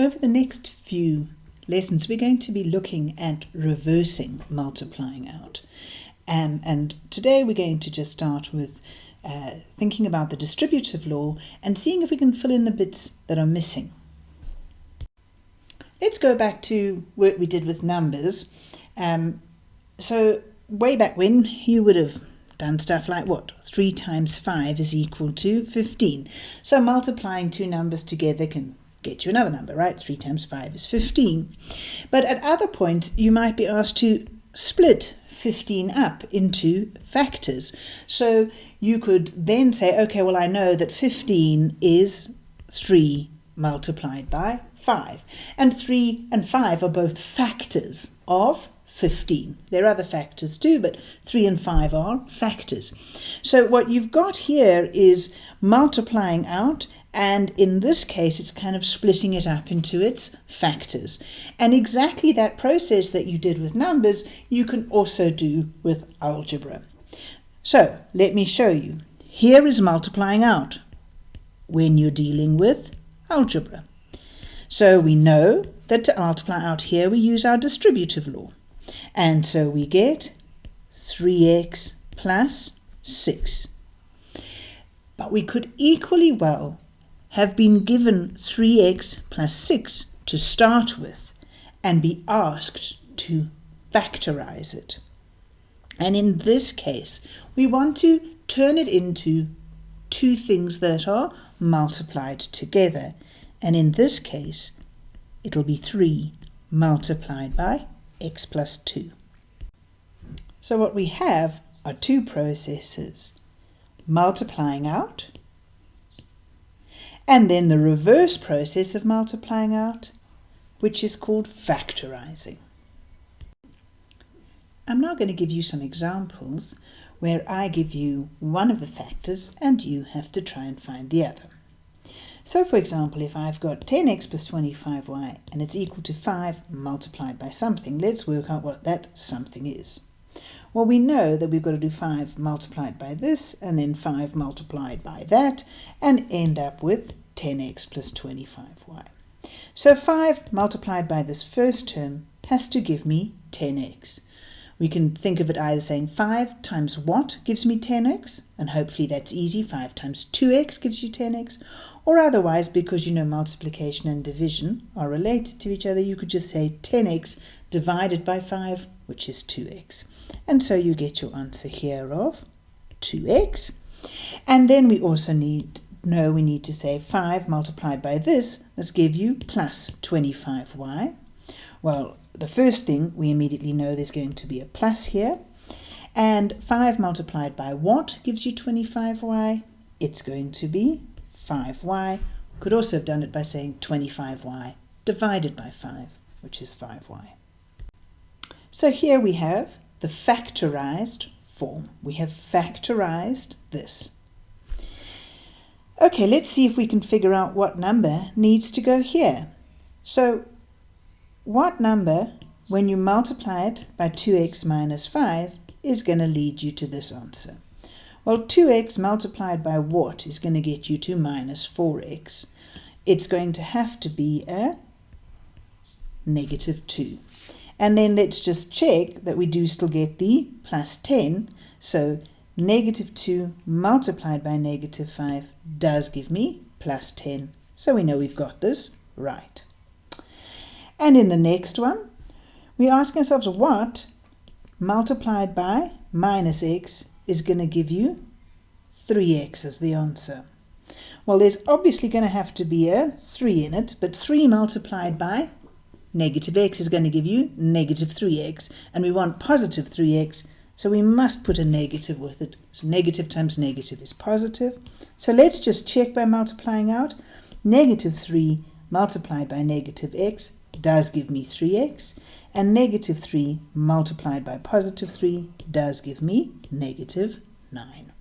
Over the next few lessons, we're going to be looking at reversing multiplying out. Um, and today we're going to just start with uh, thinking about the distributive law and seeing if we can fill in the bits that are missing. Let's go back to work we did with numbers. Um, so way back when, you would have done stuff like what? 3 times 5 is equal to 15. So multiplying two numbers together can get you another number, right? 3 times 5 is 15. But at other points, you might be asked to split 15 up into factors. So you could then say, okay, well, I know that 15 is 3 multiplied by 5. And 3 and 5 are both factors of 15. There are other factors too, but 3 and 5 are factors. So what you've got here is multiplying out, and in this case, it's kind of splitting it up into its factors. And exactly that process that you did with numbers, you can also do with algebra. So let me show you. Here is multiplying out when you're dealing with algebra. So we know that to multiply out here, we use our distributive law. And so we get 3x plus 6. But we could equally well have been given 3x plus 6 to start with and be asked to factorize it. And in this case, we want to turn it into two things that are multiplied together. And in this case, it'll be 3 multiplied by x plus 2. So what we have are two processes, multiplying out, and then the reverse process of multiplying out, which is called factorizing. I'm now going to give you some examples where I give you one of the factors and you have to try and find the other. So for example, if I've got 10x plus 25y and it's equal to 5 multiplied by something, let's work out what that something is. Well, we know that we've got to do 5 multiplied by this and then 5 multiplied by that and end up with 10x plus 25y. So 5 multiplied by this first term has to give me 10x. We can think of it either saying 5 times what gives me 10x, and hopefully that's easy, 5 times 2x gives you 10x, or otherwise, because you know multiplication and division are related to each other, you could just say 10x divided by 5, which is 2x. And so you get your answer here of 2x. And then we also need know we need to say 5 multiplied by this must give you plus 25y. Well, the first thing we immediately know there's going to be a plus here. And 5 multiplied by what gives you 25y? It's going to be 5y. Could also have done it by saying 25y divided by 5, which is 5y. So here we have the factorized form. We have factorized this. Okay, let's see if we can figure out what number needs to go here. So what number, when you multiply it by 2x minus 5, is going to lead you to this answer? Well, 2x multiplied by what is going to get you to minus 4x? It's going to have to be a negative 2. And then let's just check that we do still get the plus 10. So negative 2 multiplied by negative 5 does give me plus 10. So we know we've got this right. And in the next one, we ask ourselves what multiplied by minus x is going to give you 3x as the answer. Well, there's obviously going to have to be a 3 in it, but 3 multiplied by negative x is going to give you negative 3x, and we want positive 3x, so we must put a negative with it. So negative times negative is positive. So let's just check by multiplying out. Negative 3 multiplied by negative x does give me 3x, and negative 3 multiplied by positive 3 does give me negative 9.